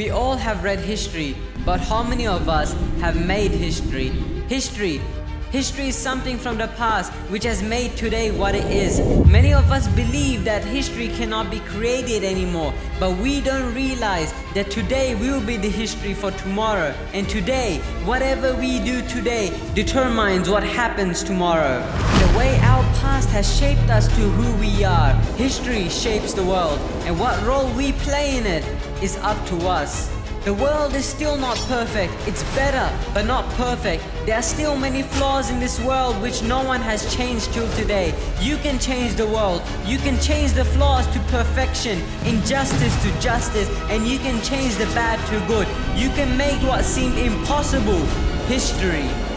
We all have read history, but how many of us have made history? History. History is something from the past which has made today what it is. Many of us believe that history cannot be created anymore, but we don't realize that today will be the history for tomorrow. And today, whatever we do today determines what happens tomorrow. The way our past has shaped us to who we are. History shapes the world, and what role we play in it is up to us. The world is still not perfect. It's better, but not perfect. There are still many flaws in this world which no one has changed till today. You can change the world. You can change the flaws to perfection, injustice to justice, and you can change the bad to good. You can make what seemed impossible history.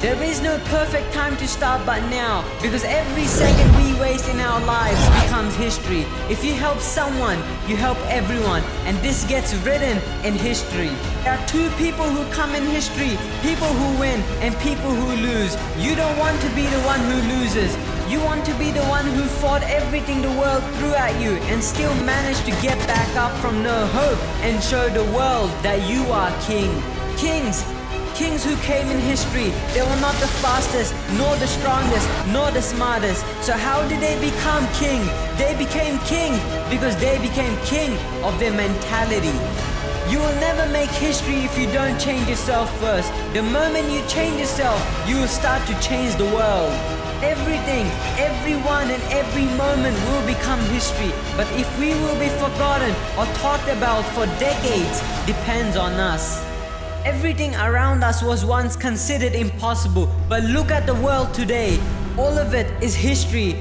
There is no perfect time to start but now because every second we waste in our lives becomes history. If you help someone, you help everyone and this gets written in history. There are two people who come in history, people who win and people who lose. You don't want to be the one who loses. You want to be the one who fought everything the world threw at you and still managed to get back up from no hope and show the world that you are king. Kings, Kings who came in history, they were not the fastest, nor the strongest, nor the smartest. So how did they become king? They became king because they became king of their mentality. You will never make history if you don't change yourself first. The moment you change yourself, you will start to change the world. Everything, everyone and every moment will become history. But if we will be forgotten or talked about for decades depends on us. Everything around us was once considered impossible, but look at the world today. All of it is history.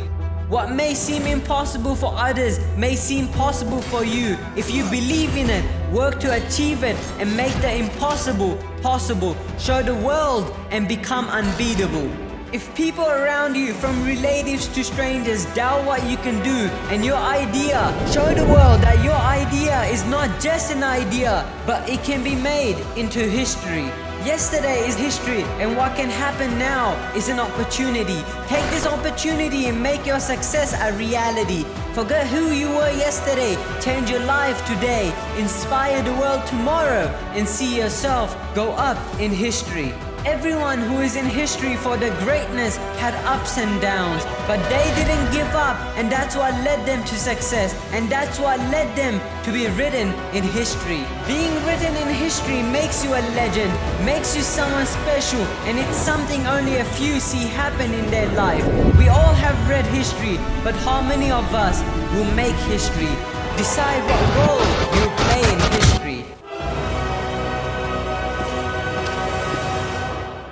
What may seem impossible for others may seem possible for you. If you believe in it, work to achieve it and make the impossible possible. Show the world and become unbeatable. If people around you, from relatives to strangers, doubt what you can do and your idea, show the world that your idea is not just an idea, but it can be made into history. Yesterday is history and what can happen now is an opportunity. Take this opportunity and make your success a reality. Forget who you were yesterday, change your life today, inspire the world tomorrow and see yourself go up in history. Everyone who is in history for their greatness had ups and downs, but they didn't give up and that's what led them to success and that's what led them to be written in history. Being written in history makes you a legend, makes you someone special and it's something only a few see happen in their life. We all have read history, but how many of us will make history? Decide what role you